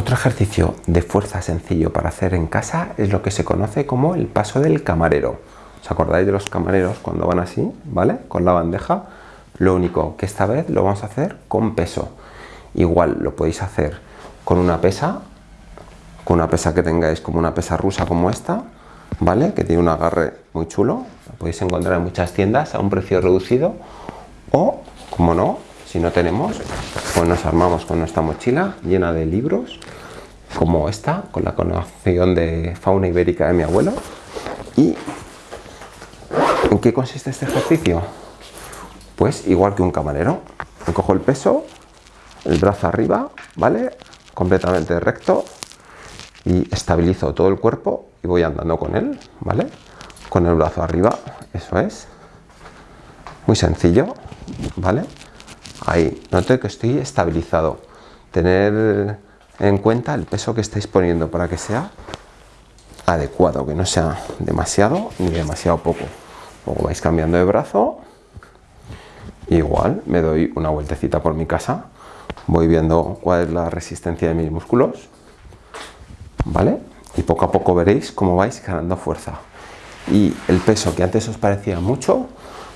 Otro ejercicio de fuerza sencillo para hacer en casa es lo que se conoce como el paso del camarero. ¿Os acordáis de los camareros cuando van así, ¿vale? Con la bandeja. Lo único que esta vez lo vamos a hacer con peso. Igual lo podéis hacer con una pesa, con una pesa que tengáis como una pesa rusa como esta, ¿vale? Que tiene un agarre muy chulo. Lo podéis encontrar en muchas tiendas a un precio reducido. O, como no, si no tenemos, pues nos armamos con nuestra mochila llena de libros, como esta, con la colección de fauna ibérica de mi abuelo. ¿Y en qué consiste este ejercicio? Pues igual que un camarero. Me cojo el peso, el brazo arriba, ¿vale? Completamente recto y estabilizo todo el cuerpo y voy andando con él, ¿vale? Con el brazo arriba, eso es. Muy sencillo, ¿vale? Ahí, noto que estoy estabilizado. Tener en cuenta el peso que estáis poniendo para que sea adecuado, que no sea demasiado ni demasiado poco. Luego vais cambiando de brazo. Igual me doy una vueltecita por mi casa. Voy viendo cuál es la resistencia de mis músculos. ¿Vale? Y poco a poco veréis cómo vais ganando fuerza. Y el peso que antes os parecía mucho,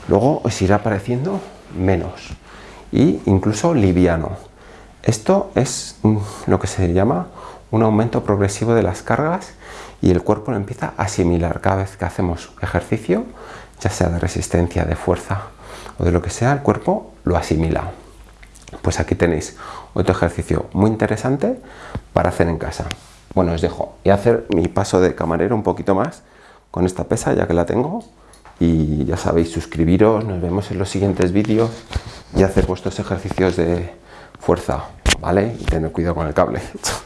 luego os irá pareciendo menos y incluso liviano. Esto es lo que se llama un aumento progresivo de las cargas y el cuerpo lo empieza a asimilar cada vez que hacemos ejercicio, ya sea de resistencia, de fuerza o de lo que sea, el cuerpo lo asimila. Pues aquí tenéis otro ejercicio muy interesante para hacer en casa. Bueno, os dejo y hacer mi paso de camarero un poquito más con esta pesa ya que la tengo y ya sabéis suscribiros, nos vemos en los siguientes vídeos y hacer vuestros ejercicios de fuerza, ¿vale? Y tener cuidado con el cable.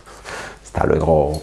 Hasta luego.